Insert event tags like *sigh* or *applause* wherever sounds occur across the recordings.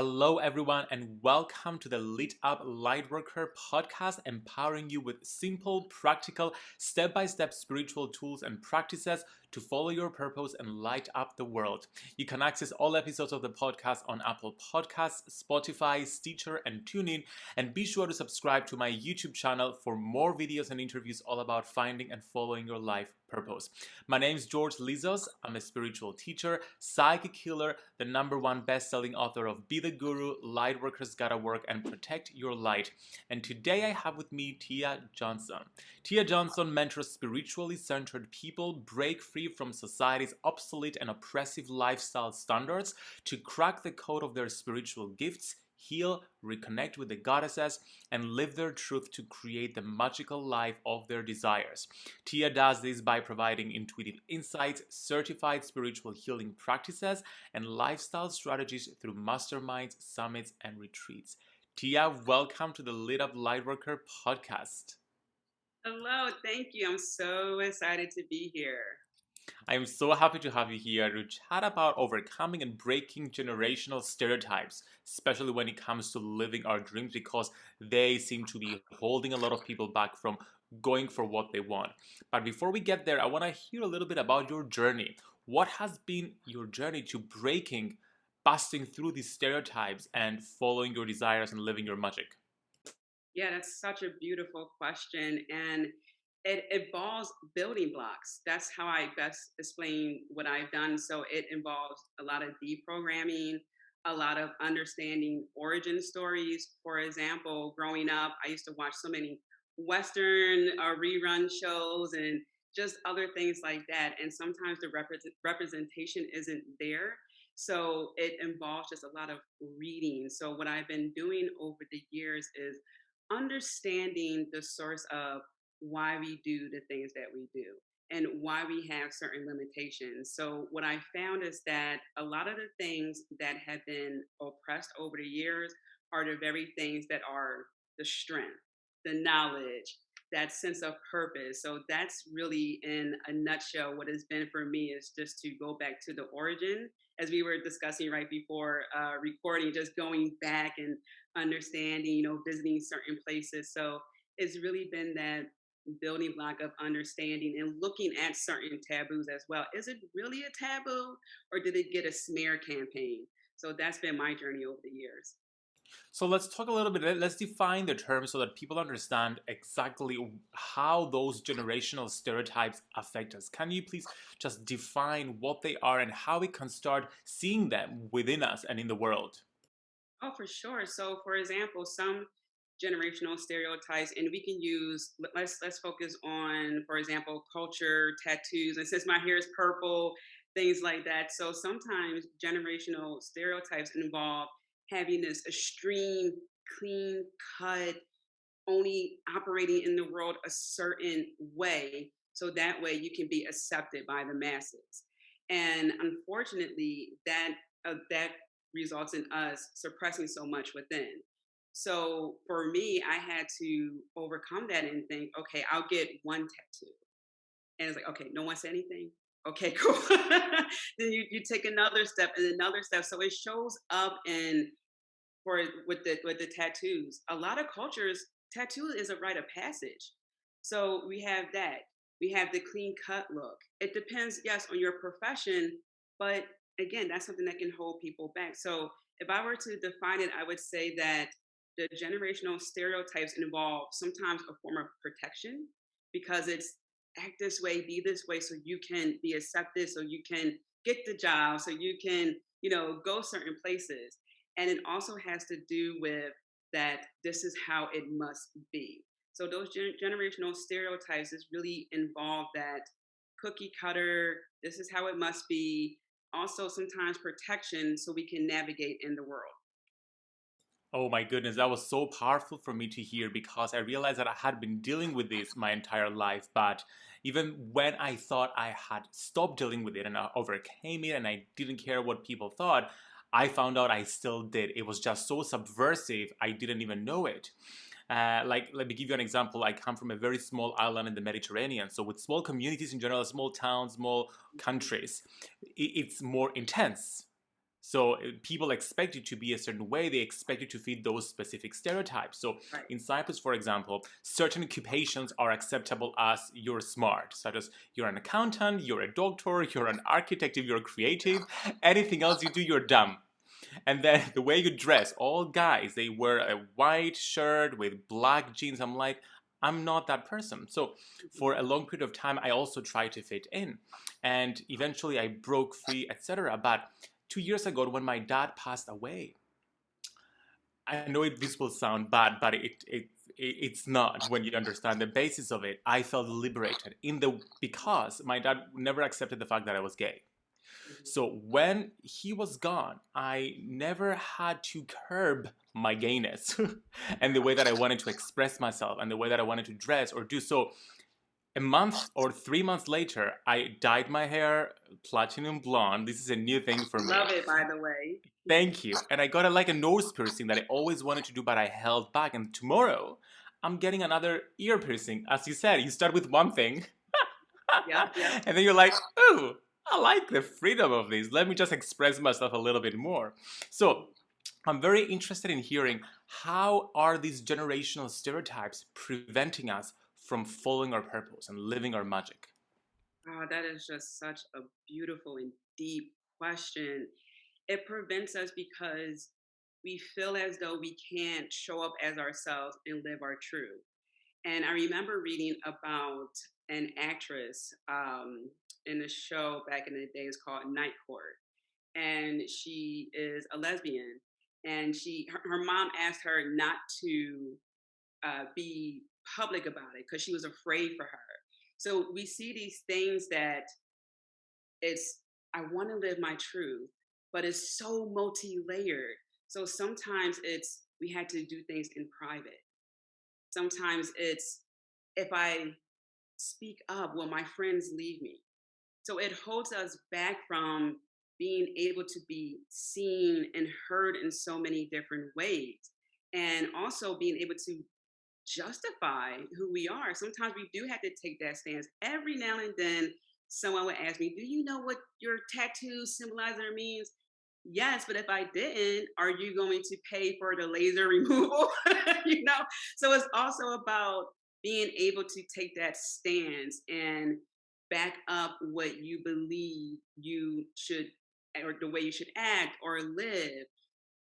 Hello, everyone, and welcome to the Lit Up Lightworker podcast, empowering you with simple, practical, step by step spiritual tools and practices to follow your purpose and light up the world. You can access all episodes of the podcast on Apple Podcasts, Spotify, Stitcher, and TuneIn. And be sure to subscribe to my YouTube channel for more videos and interviews all about finding and following your life purpose. My name is George Lizos. I'm a spiritual teacher, psychic healer, the number one best-selling author of Be the Guru, Lightworkers Gotta Work, and Protect Your Light. And today I have with me Tia Johnson. Tia Johnson mentors spiritually centered people break free from society's obsolete and oppressive lifestyle standards to crack the code of their spiritual gifts heal, reconnect with the goddesses, and live their truth to create the magical life of their desires. Tia does this by providing intuitive insights, certified spiritual healing practices, and lifestyle strategies through masterminds, summits, and retreats. Tia, welcome to the Lit Up Lightworker podcast. Hello, thank you. I'm so excited to be here. I am so happy to have you here to chat about overcoming and breaking generational stereotypes, especially when it comes to living our dreams, because they seem to be holding a lot of people back from going for what they want. But before we get there, I want to hear a little bit about your journey. What has been your journey to breaking, busting through these stereotypes, and following your desires and living your magic? Yeah, that's such a beautiful question. And it involves building blocks. That's how I best explain what I've done. So it involves a lot of deprogramming, a lot of understanding origin stories. For example, growing up, I used to watch so many Western uh, rerun shows and just other things like that. And sometimes the rep- representation isn't there. So it involves just a lot of reading. So what I've been doing over the years is understanding the source of why we do the things that we do and why we have certain limitations. So, what I found is that a lot of the things that have been oppressed over the years are the very things that are the strength, the knowledge, that sense of purpose. So, that's really in a nutshell what has been for me is just to go back to the origin. As we were discussing right before uh, recording, just going back and understanding, you know, visiting certain places. So, it's really been that building block of understanding and looking at certain taboos as well. Is it really a taboo or did it get a smear campaign? So that's been my journey over the years. So let's talk a little bit, let's define the term so that people understand exactly how those generational stereotypes affect us. Can you please just define what they are and how we can start seeing them within us and in the world? Oh, for sure. So, for example, some generational stereotypes and we can use let's let's focus on for example culture tattoos and since my hair is purple things like that. So sometimes generational stereotypes involve having this extreme clean cut only operating in the world a certain way so that way you can be accepted by the masses. And unfortunately that uh, that results in us suppressing so much within so for me, I had to overcome that and think, okay, I'll get one tattoo. And it's like, okay, no one said anything. Okay, *laughs* cool. then you, you take another step and another step. So it shows up in for with the with the tattoos. A lot of cultures, tattoo is a rite of passage. So we have that. We have the clean cut look. It depends, yes, on your profession, but again, that's something that can hold people back. So if I were to define it, I would say that the generational stereotypes involve sometimes a form of protection because it's act this way, be this way, so you can be accepted, so you can get the job, so you can, you know, go certain places. And it also has to do with that this is how it must be. So those gen- generational stereotypes is really involve that cookie cutter, this is how it must be. Also, sometimes protection so we can navigate in the world. Oh my goodness, that was so powerful for me to hear because I realized that I had been dealing with this my entire life. But even when I thought I had stopped dealing with it and I overcame it and I didn't care what people thought, I found out I still did. It was just so subversive, I didn't even know it. Uh, like, let me give you an example. I come from a very small island in the Mediterranean. So, with small communities in general, small towns, small countries, it's more intense So uh, people expect you to be a certain way. They expect you to fit those specific stereotypes. So Right. in Cyprus, for example, certain occupations are acceptable as you're smart, such as you're an accountant, you're a doctor, you're an architect, if you're creative. Anything else you do, you're dumb. And then *laughs* the way you dress, all guys, they wear a white shirt with black jeans. I'm like, I'm not that person. So for a long period of time, I also tried to fit in. And eventually I broke free, etc. But two years ago, when my dad passed away, I know it, this will sound bad, but it, it, it it's not when you understand the basis of it. I felt liberated in the because my dad never accepted the fact that I was gay. Mhm. So when he was gone, I never had to curb my gayness *laughs* and the way that I wanted to express myself and the way that I wanted to dress or do so. A month or three months later, I dyed my hair platinum blonde. This is a new thing for me. Love it, by the way. Thank you. And I got a, like a nose piercing that I always wanted to do, but I held back. And tomorrow, I'm getting another ear piercing. As you said, you start with one thing, Yep, *laughs* yep. and then you're like, ooh, I like the freedom of this. Let me just express myself a little bit more. So I'm very interested in hearing how are these generational stereotypes preventing us from following our purpose and living our magic? Oh, that is just such a beautiful and deep question. It prevents us because we feel as though we can't show up as ourselves and live our truth. And I remember reading about an actress um, in a show back in the days called Night Court, and she is a lesbian. And she, her, her mom asked her not to uh, be public about it because she was afraid for her. So we see these things that it's I want to live my truth, but it's so multi-layered. So sometimes it's we had to do things in private. Sometimes it's if I speak up, will my friends leave me? So it holds us back from being able to be seen and heard in so many different ways. And also being able to justify who we are. Sometimes we do have to take that stance. Every now and then, someone would ask me, Do you know what your tattoo symbolizes or means? Yes, but if I didn't, are you going to pay for the laser *laughs* removal? *laughs* you know? So it's also about being able to take that stance and back up what you believe you should or the way you should act or live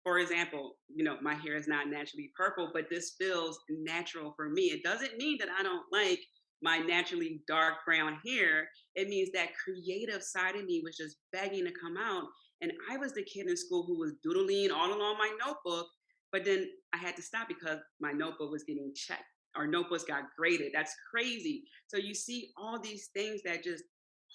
for example, you know, my hair is not naturally purple, but this feels natural for me. It doesn't mean that I don't like my naturally dark brown hair. It means that creative side of me was just begging to come out. And I was the kid in school who was doodling all along my notebook, but then I had to stop because my notebook was getting checked. Our notebooks got graded. That's crazy. So you see all these things that just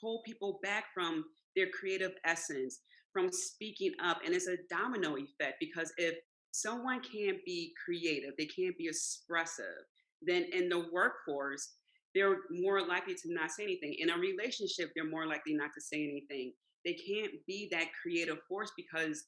hold people back from their creative essence from speaking up and it's a domino effect because if someone can't be creative they can't be expressive then in the workforce they're more likely to not say anything. In a relationship they're more likely not to say anything. They can't be that creative force because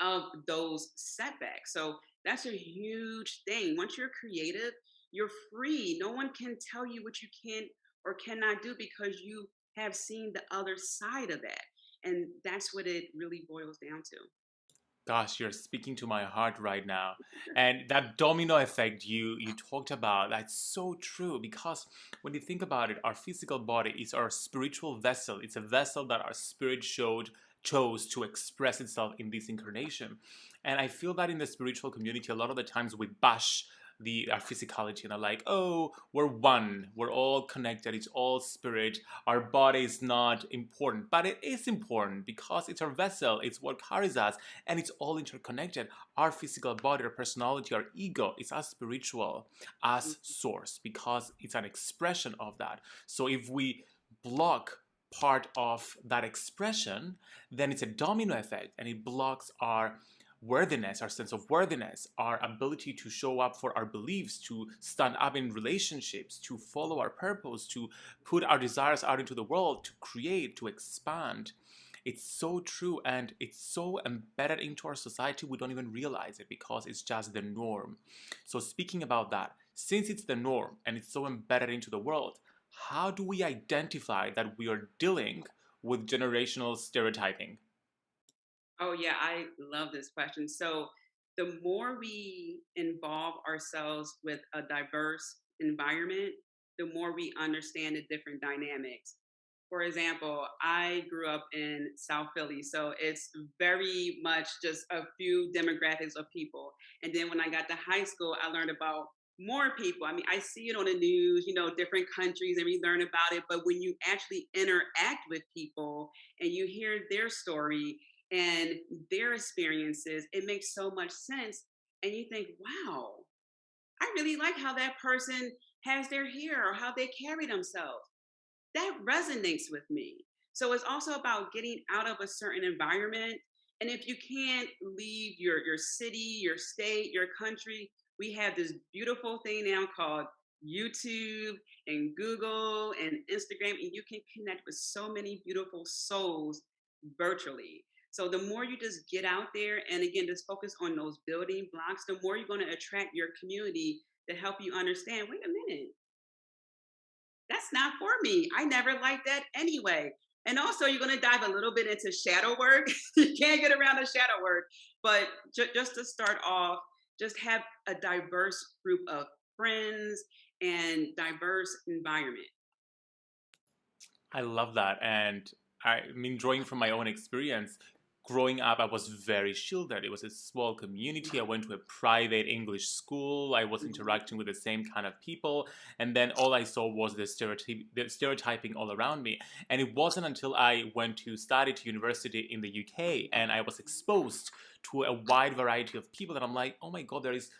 of those setbacks. So that's a huge thing. Once you're creative you're free. No one can tell you what you can or cannot do because you have seen the other side of that and that's what it really boils down to. Gosh, you're speaking to my heart right now. *laughs* And that domino effect you you talked about, that's so true because when you think about it, our physical body is our spiritual vessel. It's a vessel that our spirit showed chose to express itself in this incarnation. And I feel that in the spiritual community, a lot of the times we bash the our physicality and are like, oh, we're one, we're all connected, it's all spirit, our body is not important. But it is important because it's our vessel, it's what carries us, and it's all interconnected. Our physical body, our personality, our ego is as spiritual as mm-hmm. source because it's an expression of that. So if we block part of that expression, then it's a domino effect and it blocks our worthiness, our sense of worthiness, our ability to show up for our beliefs, to stand up in relationships, to follow our purpose, to put our desires out into the world, to create, to expand. It's so true and it's so embedded into our society we don't even realize it because it's just the norm. So, speaking about that, since it's the norm and it's so embedded into the world, how do we identify that we are dealing with generational stereotyping? Oh, yeah, I love this question. So, the more we involve ourselves with a diverse environment, the more we understand the different dynamics. For example, I grew up in South Philly, so it's very much just a few demographics of people. And then when I got to high school, I learned about more people. I mean, I see it on the news, you know, different countries, and we learn about it. But when you actually interact with people and you hear their story and their experiences, it makes so much sense. And you think, wow, I really like how that person has their hair or how they carry themselves. That resonates with me. So it's also about getting out of a certain environment. And if you can't leave your, your city, your state, your country, we have this beautiful thing now called YouTube and Google and Instagram, and you can connect with so many beautiful souls virtually. So the more you just get out there and again just focus on those building blocks, the more you're going to attract your community to help you understand, wait a minute, that's not for me. I never liked that anyway. And also, you're going to dive a little bit into shadow work. *laughs* you can't get around the shadow work. But ju- just to start off, just have a diverse group of friends and diverse environment. I love that. And I mean, drawing from my own experience, growing up, I was very shielded. It was a small community. I went to a private English school. I was mm-hmm. interacting with the same kind of people. And then all I saw was the, the stereotyping all around me. And it wasn't until I went to study to university in the UK and I was exposed to a wide variety of people that I'm like, oh my God, there is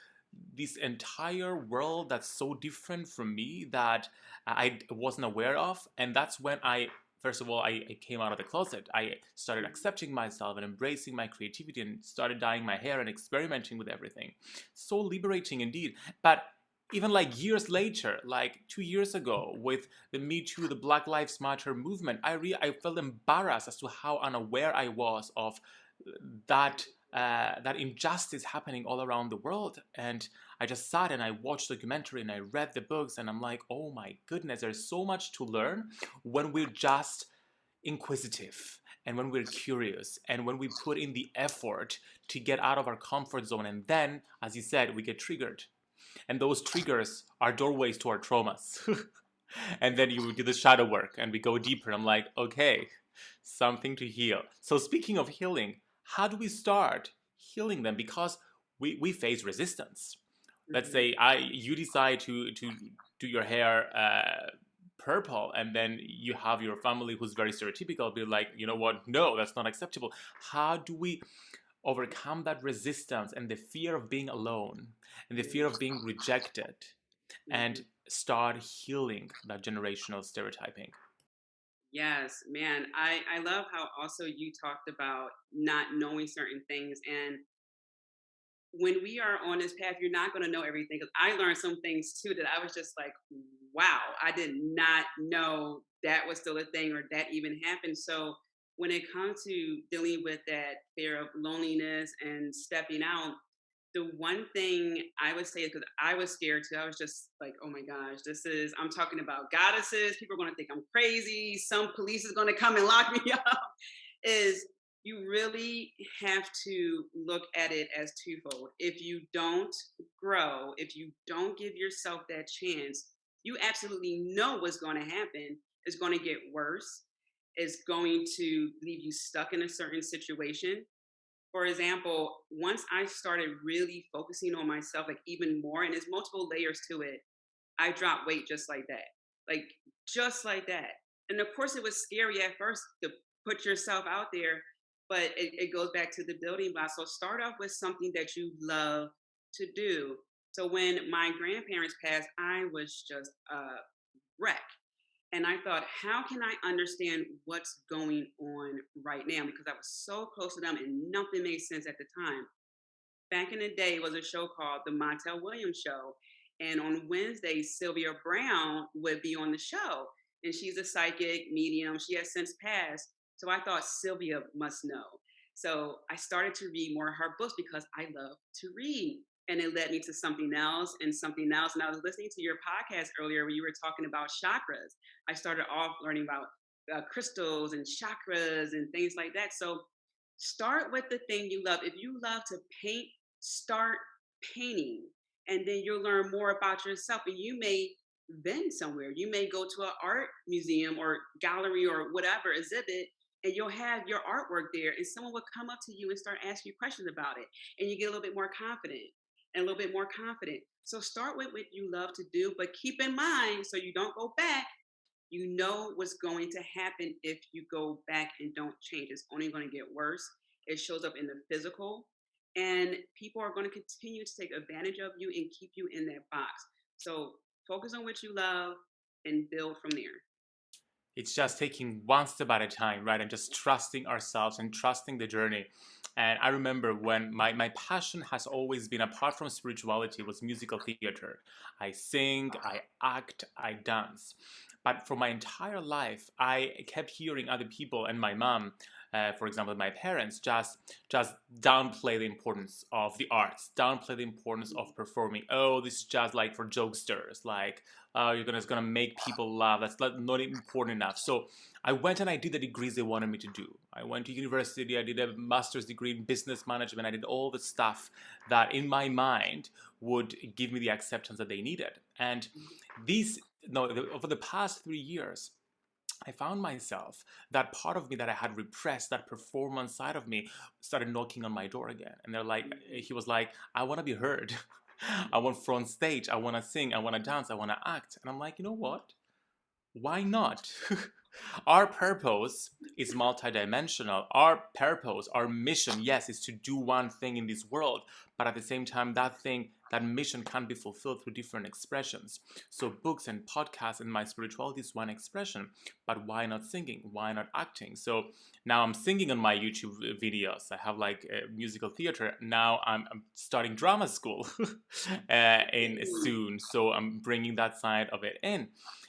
this entire world that's so different from me that I wasn't aware of. And that's when I first of all, I, I, came out of the closet. I started accepting myself and embracing my creativity and started dyeing my hair and experimenting with everything. So liberating indeed. But even like years later, like two years ago, with the Me Too, the Black Lives Matter movement, I re- I felt embarrassed as to how unaware I was of that uh, that injustice happening all around the world. And I just sat and I watched documentary and I read the books and I'm like, oh my goodness, there's so much to learn when we're just inquisitive and when we're curious and when we put in the effort to get out of our comfort zone. And then, as you said, we get triggered. And those triggers are doorways to our traumas. *laughs* and then you do the shadow work and we go deeper. I'm like, okay, something to heal. So, speaking of healing, how do we start healing them? Because we, we face resistance let's mm-hmm. say I you decide to to do your hair uh, purple and then you have your family who's very stereotypical be like you know what no that's not acceptable how do we overcome that resistance and the fear of being alone and the fear of being rejected and mm-hmm. start healing that generational stereotyping yes man i i love how also you talked about not knowing certain things and when we are on this path, you're not going to know everything. Because I learned some things too that I was just like, wow, I did not know that was still a thing or that even happened. So when it comes to dealing with that fear of loneliness and stepping out, the one thing I would say is because I was scared too. I was just like, oh my gosh, this is, I'm talking about goddesses. People are going to think I'm crazy. Some police is going to come and lock *laughs* me up. Is you really have to look at it as twofold. If you don't grow, if you don't give yourself that chance, you absolutely know what's going to happen. It's going to get worse. It's going to leave you stuck in a certain situation. For example, once I started really focusing on myself, like even more, and there's multiple layers to it, I dropped weight just like that. Like just like that. And of course, it was scary at first to put yourself out there but it, it goes back to the building block. So start off with something that you love to do. So when my grandparents passed, I was just a wreck. And I thought, how can I understand what's going on right now? Because I was so close to them and nothing made sense at the time. Back in the day, was a show called The Montel Williams Show. And on Wednesdays, Sylvia Browne would be on the show. And she's a psychic medium. She has since passed. So I thought Sylvia must know. So I started to read more of her books because I love to read. And it led me to something else and something else. And I was listening to your podcast earlier where you were talking about chakras. I started off learning about uh, crystals and chakras and things like that. So Start with the thing you love. If you love to paint, start painting, and then you'll learn more about yourself. And you may then somewhere, you may go to an art museum or gallery or whatever exhibit, and you'll have your artwork there, and someone will come up to you and start asking you questions about it, and you get a little bit more confident and a little bit more confident. So start with what you love to do, but keep in mind so you don't go back you know what's going to happen if you go back and don't change. It's only going to get worse. It shows up in the physical, and people are going to continue to take advantage of you and keep you in that box. So focus on what you love and build from there. It's just taking one step at a time, right? And just trusting ourselves and trusting the journey. And I remember when my, my passion has always been, apart from spirituality, was musical theater. I sing, I act, I dance. But for my entire life, I kept hearing other people and my mom, uh, for example, my parents, just just downplay the importance of the arts, downplay the importance of performing. Oh, this is just like for jokesters, like uh, you're gonna it's gonna make people laugh. That's not, not important enough. So I went and I did the degrees they wanted me to do. I went to university. I did a master's degree in business management. I did all the stuff that in my mind would give me the acceptance that they needed. And these no, over the past three years, I found myself that part of me that I had repressed, that performance side of me, started knocking on my door again. And they're like, he was like, I want to be heard. *laughs* I want front stage. I want to sing. I want to dance. I want to act. And I'm like, you know what? Why not? *laughs* Our purpose is multidimensional. Our purpose, our mission, yes, is to do one thing in this world, but at the same time, that thing, that mission can be fulfilled through different expressions. So, books and podcasts and my spirituality is one expression, but why not singing? Why not acting? So, now I'm singing on my YouTube videos. I have like musical theater. Now I'm, I'm starting drama school *laughs* uh, in soon, so I'm bringing that side of it in.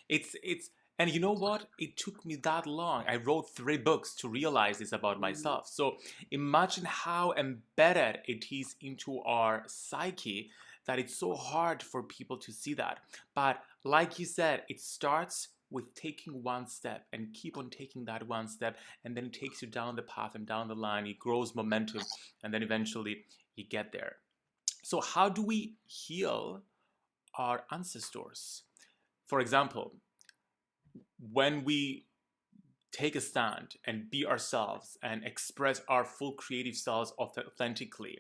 It's it's and you know what? It took me that long. I wrote three books to realize this about mm. myself. So imagine how embedded it is into our psyche that it's so hard for people to see that. But like you said, it starts with taking one step and keep on taking that one step and then it takes you down the path and down the line. It grows momentum and then eventually you get there. So how do we heal our ancestors? For example when we take a stand and be ourselves and express our full creative selves authentically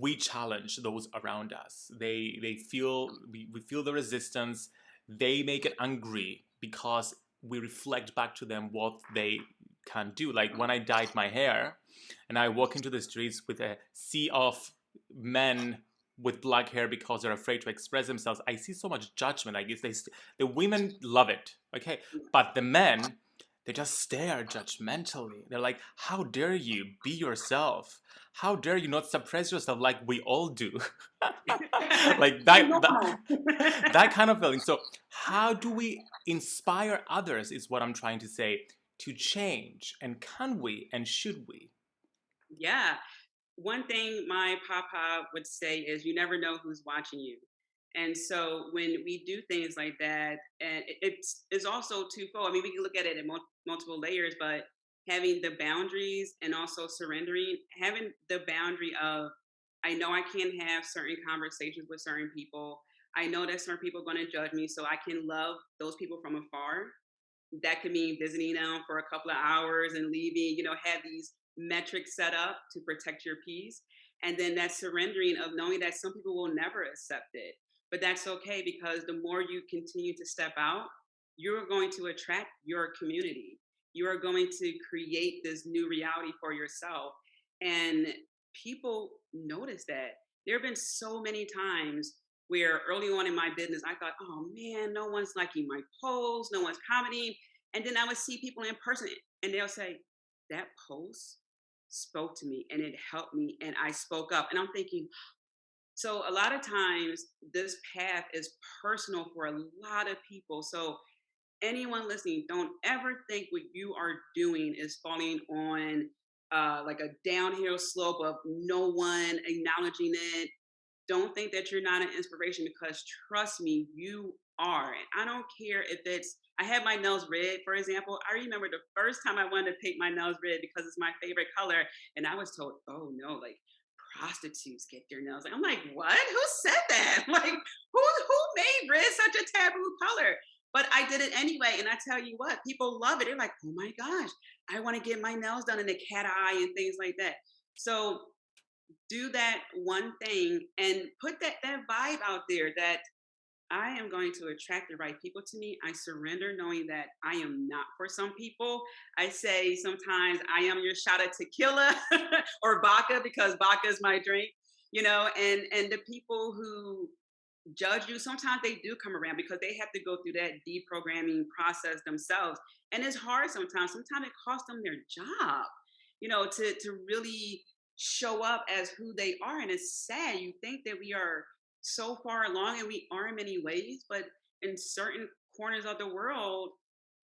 we challenge those around us they they feel we, we feel the resistance they make it angry because we reflect back to them what they can do like when i dyed my hair and i walk into the streets with a sea of men with black hair because they're afraid to express themselves. I see so much judgment. I guess they the women love it, okay, but the men they just stare judgmentally. They're like, "How dare you be yourself? How dare you not suppress yourself like we all do?" *laughs* like *laughs* that, that, *laughs* that kind of feeling. So, how do we inspire others? Is what I'm trying to say to change, and can we, and should we? Yeah, one thing my papa would say is you never know who's watching you. And so when we do things like that, and it's it's also twofold. I mean, we can look at it in multiple layers, but having the boundaries and also surrendering, having the boundary of, I know I can't have certain conversations with certain people. I know that certain people are going to judge me, so I can love those people from afar. That could mean visiting them for a couple of hours and leaving. You know, have these metrics set up to protect your peace. And then that surrendering of knowing that some people will never accept it. But that's okay because the more you continue to step out, you're going to attract your community. You are going to create this new reality for yourself. And people notice that. There have been so many times where early on in my business, I thought, oh man, no one's liking my post, no one's commenting. And then I would see people in person and they'll say, that post spoke to me and it helped me and I spoke up. And I'm thinking, so a lot of times this path is personal for a lot of people. So anyone listening, don't ever think what you are doing is falling on uh, like a downhill slope of no one acknowledging it. Don't think that you're not an inspiration because trust me, you are. And I don't care if it's, I had my nails red, for example. I remember the first time I wanted to paint my nails red because it's my favorite color. And I was told, oh no, like prostitutes get their nails. I'm like, what? Who said that? *laughs* Like, who who made red such a taboo color? But I did it anyway, and I tell you what, people love it. They're like, oh my gosh, I want to get my nails done in a cat eye and things like that. So do that one thing and put that that vibe out there that I am going to attract the right people to me. I surrender knowing that I am not for some people. I say sometimes I am your shot of tequila *laughs* or vodka because vodka is my drink, you know, and and the people who judge you sometimes they do come around because they have to go through that deprogramming process themselves and it's hard sometimes sometimes it costs them their job you know to to really show up as who they are and it's sad you think that we are so far along and we are in many ways but in certain corners of the world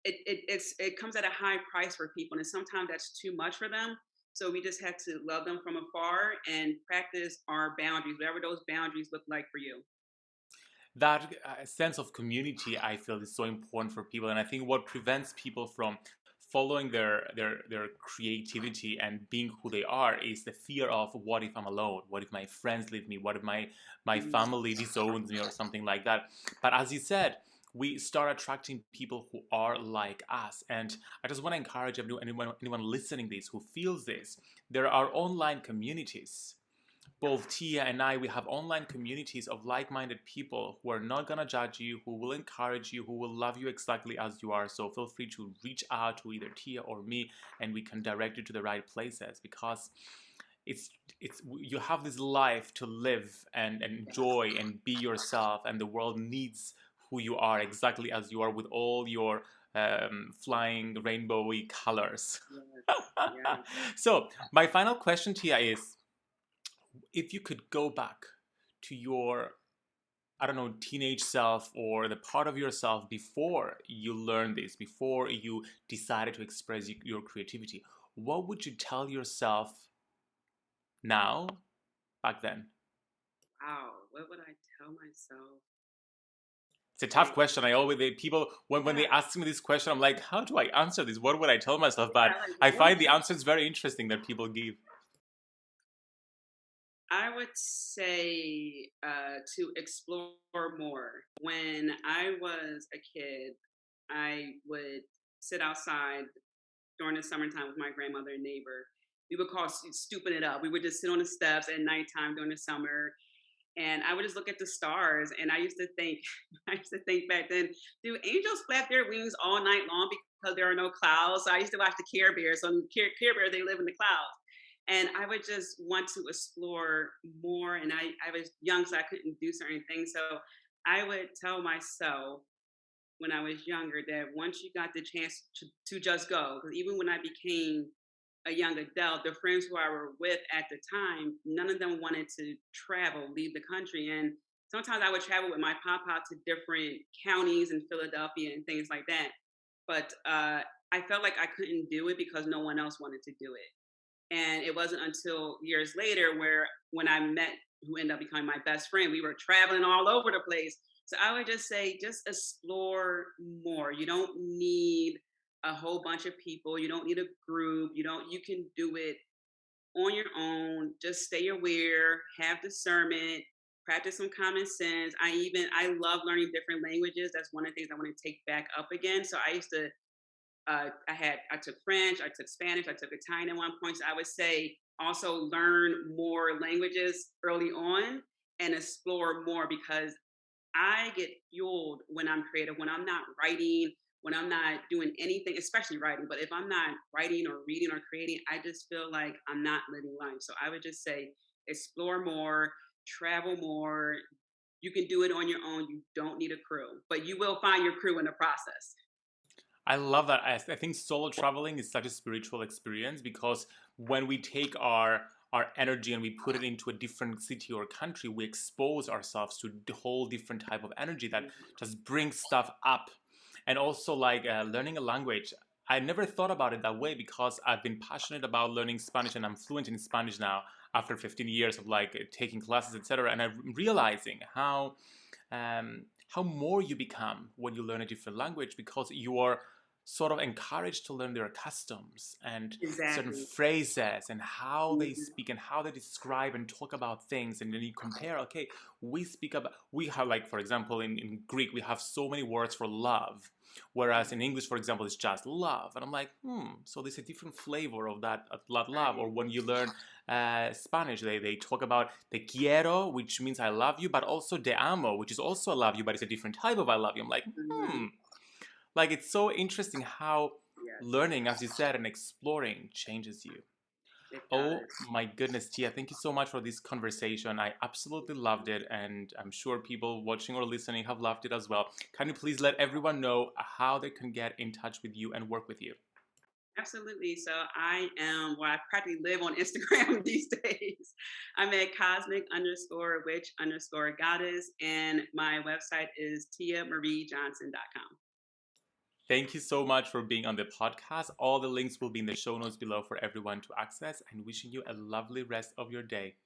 it, it it's it comes at a high price for people and sometimes that's too much for them so we just have to love them from afar and practice our boundaries whatever those boundaries look like for you. That uh, sense of community i feel is so important for people and i think what prevents people from following their their their creativity and being who they are is the fear of what if i'm alone? What if my friends leave me? What if my my mm. family disowns me or something like that? But as you said we start attracting people who are like us and i just want to encourage anyone anyone listening this who feels this there are online communities both Tia and I, we have online communities of like-minded people who are not gonna judge you, who will encourage you, who will love you exactly as you are. So feel free to reach out to either Tia or me, and we can direct you to the right places because it's it's you have this life to live and, and enjoy and be yourself, and the world needs who you are exactly as you are with all your um, flying rainbowy colors. Yeah. *laughs* so my final question, Tia, is if you could go back to your I don't know, teenage self or the part of yourself before you learned this, before you decided to express your creativity, what would you tell yourself now, back then? Wow, what would I tell myself? It's a tough question. I always they, people when, when they ask me this question, I'm like, how do I answer this? What would I tell myself? But I find the answers very interesting that people give. I would say uh, to explore more. When I was a kid, I would sit outside during the summertime with my grandmother and neighbor. We would call stupid it up. We would just sit on the steps at nighttime during the summer, and I would just look at the stars. And I used to think, *laughs* I used to think back then, do angels flap their wings all night long because there are no clouds? So I used to watch the Care Bears. So Care, Care Bears, they live in the clouds and I would just want to explore more. And I, I was young, so I couldn't do certain things. So I would tell myself when I was younger that once you got the chance to, to just go, because even when I became a young adult, the friends who I were with at the time, none of them wanted to travel, leave the country. And sometimes I would travel with my papa to different counties in Philadelphia and things like that. But uh, I felt like I couldn't do it because no one else wanted to do it. And it wasn't until years later where when I met who ended up becoming my best friend, we were traveling all over the place. So I would just say, just explore more. You don't need a whole bunch of people. You don't need a group. You don't, you can do it on your own. Just stay aware, have discernment, practice some common sense. I even, I love learning different languages. That's one of the things I want to take back up again. So I used to uh, I had I took French, I took Spanish, I took Italian at one point. So I would say also learn more languages early on and explore more because I get fueled when I'm creative, when I'm not writing, when I'm not doing anything, especially writing. But if I'm not writing or reading or creating, I just feel like I'm not living life. So I would just say explore more, travel more. You can do it on your own. You don't need a crew, but you will find your crew in the process. I love that. I, I think solo traveling is such a spiritual experience because when we take our our energy and we put it into a different city or country, we expose ourselves to a whole different type of energy that just brings stuff up. And also like uh, learning a language. I never thought about it that way because I've been passionate about learning Spanish and I'm fluent in Spanish now after 15 years of like taking classes, etc. And I'm realizing how um, how more you become when you learn a different language because you are sort of encouraged to learn their customs and exactly. certain phrases and how they Mm-hmm. speak and how they describe and talk about things and then you compare okay we speak about we have like for example in, in greek we have so many words for love whereas in english for example it's just love and i'm like hmm so there's a different flavor of that of that love or when you learn uh, spanish they, they talk about te quiero which means i love you but also te amo which is also i love you but it's a different type of i love you i'm like Mhm. hmm like it's so interesting how Yes, learning, as you said, and exploring changes you. Oh my goodness, Tia, thank you so much for this conversation. I absolutely loved it, and I'm sure people watching or listening have loved it as well. Can you please let everyone know how they can get in touch with you and work with you? Absolutely. So I am, well, I practically live on Instagram *laughs* these days. I'm at cosmic underscore witch underscore goddess, and my website is tiamariejohnson.com. Thank you so much for being on the podcast. All the links will be in the show notes below for everyone to access, and wishing you a lovely rest of your day.